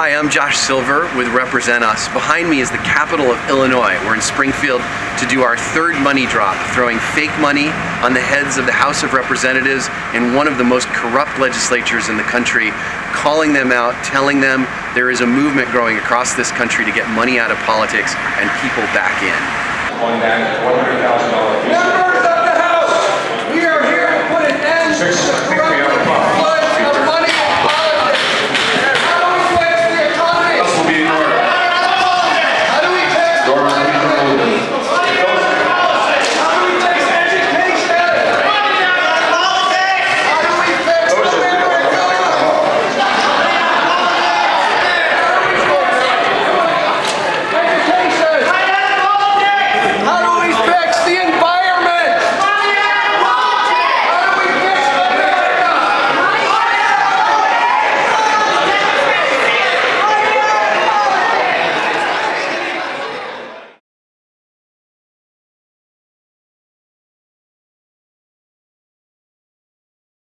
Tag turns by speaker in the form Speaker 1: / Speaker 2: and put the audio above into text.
Speaker 1: Hi, I'm Josh Silver with Represent Us. Behind me is the capital of Illinois. We're in Springfield to do our third money drop, throwing fake money on the heads of the House of Representatives in one of the most corrupt legislatures in the country, calling them out, telling them there is a movement growing across this country to get money out of politics and people back in.